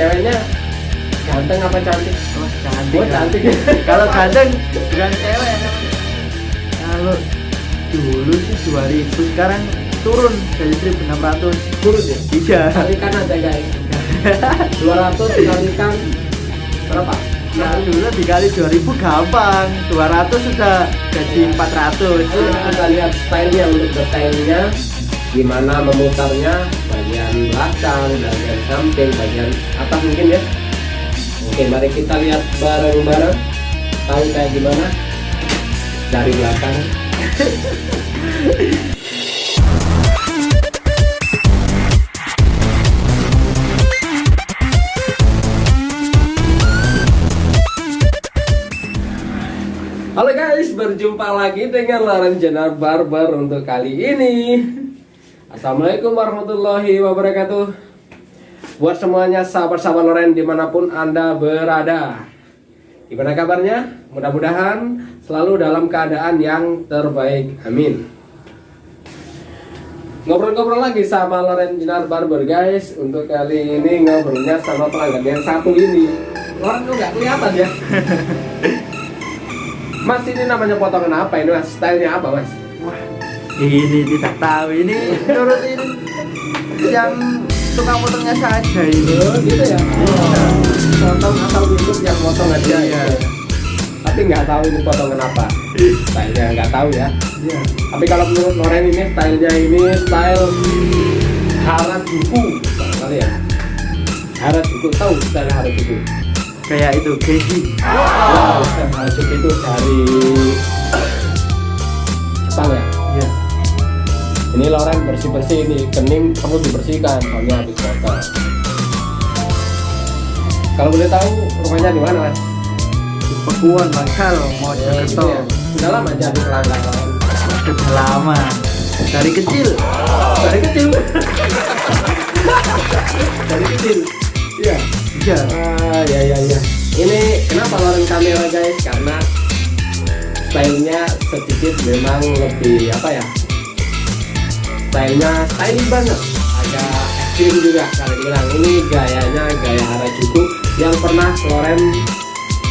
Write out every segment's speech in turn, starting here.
ceweknya ganteng apa cantik Oh, cantik. oh cantik Kalau ganteng bukan cewek namanya. Kalau dulu sih 2000, sekarang turun dari 1600. turun ya Iya. kalikan aja guys 200 dikalikan berapa Nah, dulu dikali 2000 gampang. 200 sudah jadi 400. Lalu kita lihat stylenya untuk detailnya gimana memutarnya bagian belakang, bagian samping, bagian atas mungkin ya. Oke, mari kita lihat bareng-bareng. Tahu kayak gimana dari belakang. Halo guys, berjumpa lagi dengan Laren Jenar Barber untuk kali ini. Assalamualaikum warahmatullahi wabarakatuh. Buat semuanya sahabat-sahabat Loren di mana pun anda berada. Gimana kabarnya? Mudah-mudahan selalu dalam keadaan yang terbaik. Amin. Ngobrol-ngobrol lagi sama Loren Jenar Barber guys. Untuk kali ini ngobrolnya sama pelanggan yang satu ini. Loren kok nggak kelihatan ya? Mas ini namanya potongan apa ini mas? Stylenya apa mas? Wah, ini tidak tahu ini nurutin yang tukang potongnya saja ini. Oh gitu ya? Potong asal YouTube yang potong aja ya? Iya. Tapi nggak tahu ini potongan apa Stylenya nggak tahu ya Iya. Tapi kalau menurut Loren ini stylenya ini style Harajuku Kali ya Harajuku, tahu style Harajuku? Kayak itu Geji. Wow, Harajuku itu dari Jepang ya? Ini Loren bersih-bersih ini kening perlu dibersihkan soalnya habis kotor. Kalau boleh tahu rumahnya di mana mas? Di Pekuan Bangsal mau gitu Jakarta. ya. Sudah lama jadi pelanggan. Sudah lama. Dari kecil. Dari kecil. Dari kecil. Iya. Iya. Ah ya ya ya. Ini kenapa Loren kamera guys? Karena stylenya sedikit memang lebih apa ya? Stylenya stylish banget. Agak ekstrim juga kalau dibilang. Ini gayanya gaya Harajuku yang pernah Loren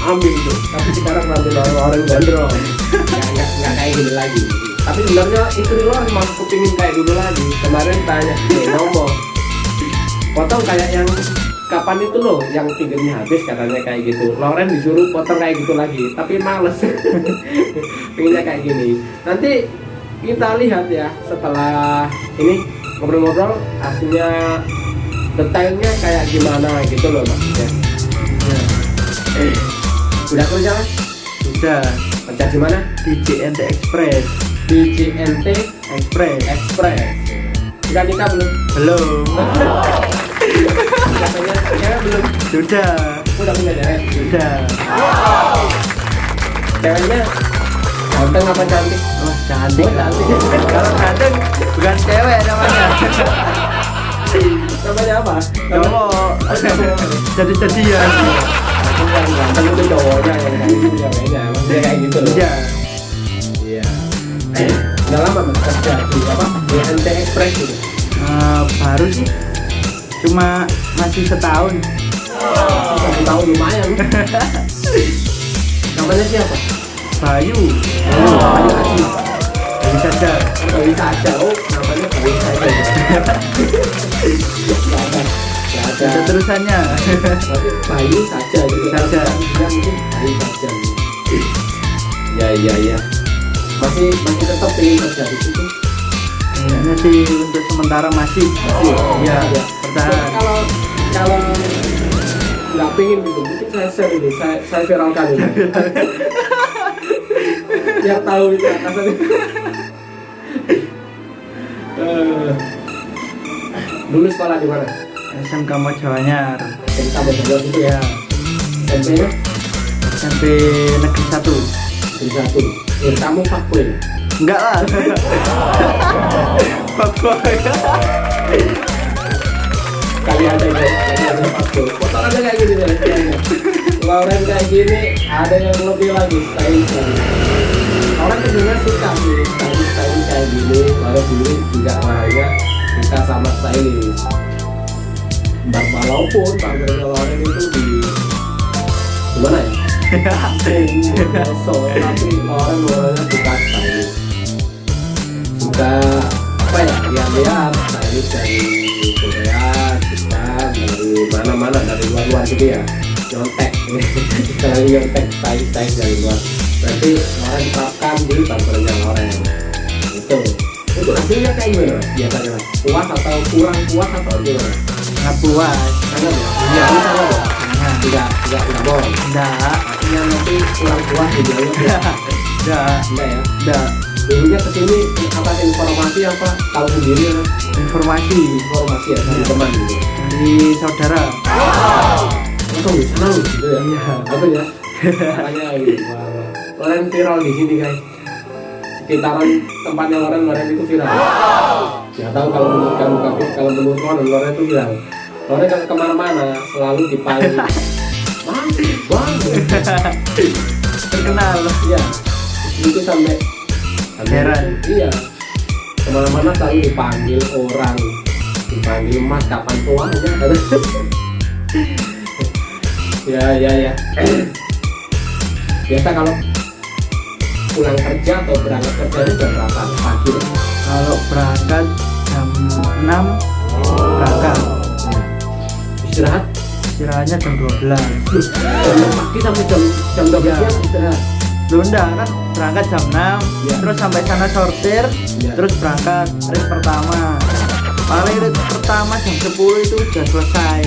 ambil tuh. Tapi sekarang nanti Loren Loren gondrong. Nggak, nggak, kayak gini lagi. Tapi sebenarnya istri Loren masih kepingin kayak dulu lagi. Kemarin tanya, eh ngomong potong kayak yang kapan itu loh yang pinggirnya habis katanya kayak gitu Loren disuruh potong kayak gitu lagi tapi males pinginnya kayak gini nanti kita lihat ya setelah ini ngobrol-ngobrol hasilnya detailnya kayak gimana gitu loh maksudnya Iya. eh, udah kerja Mas? Sudah kerja di mana di JNT Express. di JNT Express. Express udah nikah belum Belum. katanya cewek belum Sudah. udah punya cewek Sudah. ceweknya ganteng apa cantik Wah, cantik. Oh, cantik. Kalau ganteng bukan cewek namanya. namanya apa Cowok. Jadi jadian. Aku yang ganteng itu cowoknya yang kayak gitu ya kayaknya emang dia kayak gitu loh Iya. iya udah lama mas kerja di apa di NT Express gitu Eh, baru sih. Cuma masih setahun. satu tahun lumayan namanya siapa Bayu. oh Bayu Aji Bayu saja. Bayu saja oh namanya Bayu saja Nggak ada terusannya. Bayu saja gitu Saja. mungkin Bayu saja ya ya ya masih masih tetap ingin kerja di situ Kayaknya sih untuk sementara masih. Masih? Iya. Iya. Bertahan. kalau kalau nggak pengen gitu mungkin saya share ini saya saya viralkan ini biar tahu itu atasannya Eh, dulu sekolah di mana SMK Mojawanyar. tambah berdua itu ya Ya, SMP nya SMP Negeri 1. di satu ya kamu fuckboy Enggak lah. Fuckboy. kali ada ya kali ada fuckboy potongannya kayak gini deh. Loren kayak gini ada yang lebih lagi lagi orang sebenarnya suka sih stylish stylish kayak gini lalu dulu juga orangnya suka sama stylish Mbak walaupun tampilnya Loren itu di gimana ya? Tapi Loren orangnya suka stylish suka apa ya lihat-lihat stylish dari Korea Jepang dari mana-mana dari luar-luar gitu ya. Nyontek. Istilahnya nyontek style style dari luar berarti Loren terapkan di tampilnya Loren itu itu hasilnya kayak gimana? Biasanya mas puas atau kurang puas atau gimana? Nggak puas. Sangat ya? Iya. ini sangat ya? Nah, tidak tidak tidak bohong. Enggak artinya nanti kurang puas di dalam ya? Enggak enggak ya? Enggak dulunya ke sini apa informasi apa? Tahu sendiri ya? Informasi. Informasi ya? Dari teman gitu. Dari saudara. Langsung di sana gitu ya? Iya. apa ya? Makanya gitu. Loren viral di sini guys sekitaran tempatnya Loren Loren itu viral. Nggak tahu kalau menurut kamu tapi kalau menurut Loren Loren itu viral. Loren kalau ke mana-mana selalu dipanggil terkenal. Iya. Itu sampai sampai- Heran. iya. Ke mana-mana selalu dipanggil orang. Dipanggil mas kapan tuanya? Ya ya ya. Biasa kalau pulang kerja atau berangkat kerja itu jam berapa? Pagi. Kalau berangkat jam 6 berangkat. Istirahat? Istirahatnya jam 12 jam pagi sampai jam jam dua Iya. siang istirahat? Lu enggak kan berangkat jam 6 Iya. terus sampai sana sortir Iya. terus berangkat race pertama. Paling race pertama jam 10 itu udah selesai.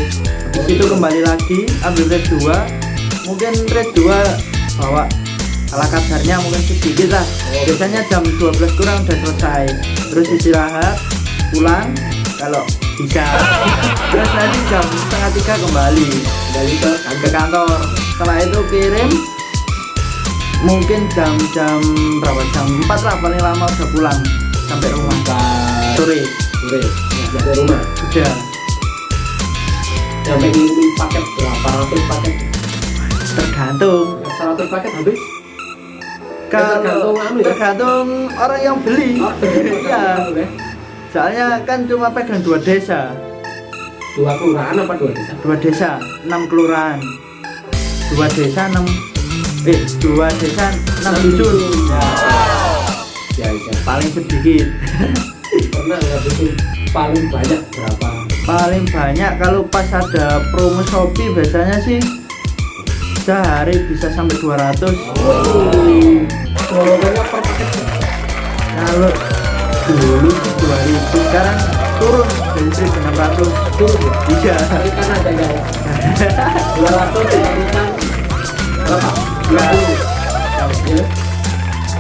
Habis itu kembali lagi ambil race 2 mungkin race 2 bawa ala kadarnya mungkin sedikit lah Oh. biasanya jam 12 kurang udah selesai. Terus istirahat pulang kalau bisa. Terus nanti jam setengah tiga kembali. Kembali ke ke kantor. Setelah itu kirim mungkin jam-jam berapa? Jam 4 lah paling lama udah pulang. Sampai rumah. Sore. Sore. Dari rumah. Udah. Sampai ngirimin paket. Berapa ratus paket. Tergantung. 100 paket habis kalau tergantung anu ya? tergantung orang yang beli. Oh, iya soalnya kan cuma pegang dua desa. Dua kelurahan apa dua desa? Dua desa enam kelurahan. Dua desa enam eh dua desa enam dusun. ya, ya ya. Paling sedikit. Pernah nggak bikin paling banyak berapa? Paling banyak kalau pas ada promo Shopee biasanya sih sehari bisa sampai 200 golongannya per paket kalau dulu 2000 sekarang turun dari 1600 turun ya iya kalikan aja guys dua ratus dikalikan berapa dua puluh ya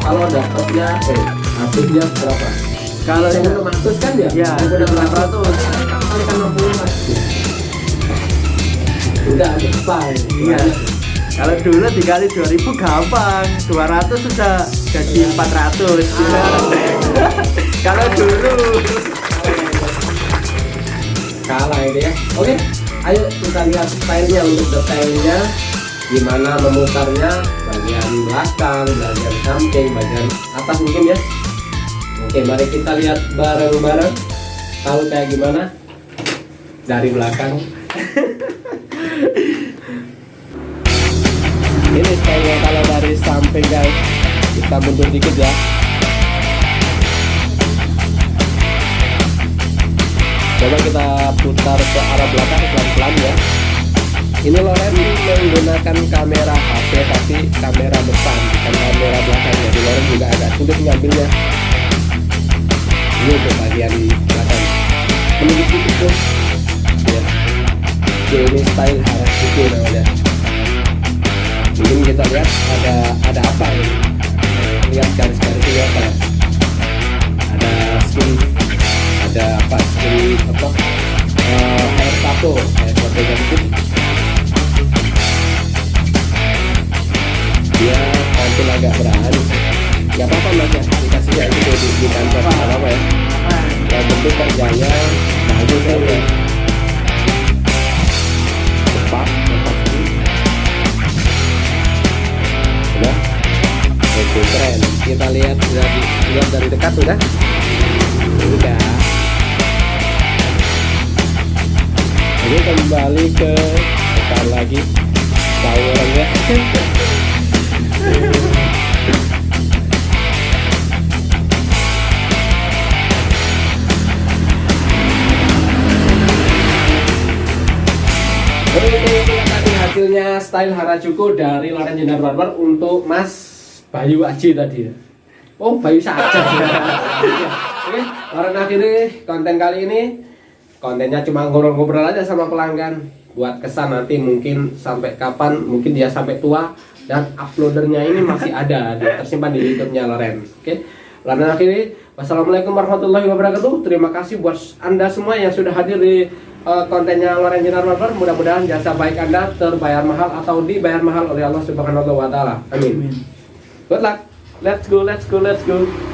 kalau dapatnya eh habisnya berapa kalau saya enam ratus kan ya Ya, Saya enam 600. kalikan enam puluh mas udah berapa Iya. Kalau dulu dikali 2000 gampang 200 sudah jadi 400 kalau dulu. Kalah ini ya. Oke ayo kita lihat stylenya untuk detailnya. Gimana memutarnya bagian belakang bagian samping bagian atas mungkin ya. Oke mari kita lihat bareng-bareng. Tahu kayak gimana? Dari belakang ini stylenya kalau dari samping guys kita mundur dikit ya. Coba kita putar ke arah belakang pelan-pelan ya. Ini Loren menggunakan kamera HP tapi kamera depan bukan kamera belakang jadi Loren juga agak sulit ngambilnya. Ini untuk bagian belakang. Menunggu tuh ya. Oke, ini style Harajuku namanya mungkin kita lihat ada ada apa ini. Lihat garis-garis ini apa? Ya ada skin ada apa skin apa? Eh, air tato air tato gitu dia tampil agak berani. Nggak apa-apa mas ya. Dikasihnya itu di, di kantor. Nggak apa-apa ya. Yang penting kerjanya bagus ya oke keren. Kita lihat sudah di- lihat dari dekat udah udah oke ini kembali ke depan lagi orangnya Oke, itulah tadi hasilnya style Harajuku dari Loren Jinar Barber untuk Mas Bayu Aji tadi ya. Oh, Bayu saja. Oke, Loren akhiri konten kali ini kontennya cuma ngobrol-ngobrol aja sama pelanggan buat kesan nanti mungkin sampai kapan mungkin dia sampai tua dan uploadernya ini masih ada tersimpan di YouTube-nya Loren. Oke. Loren akhiri wassalamualaikum warahmatullahi wabarakatuh. Terima kasih buat Anda semua yang sudah hadir di uh, kontennya Loren Jinar Barber. Mudah-mudahan jasa baik Anda terbayar mahal atau dibayar mahal oleh Allah Subhanahu wa taala. Amin. Amin. Good luck. Let's go, let's go, let's go.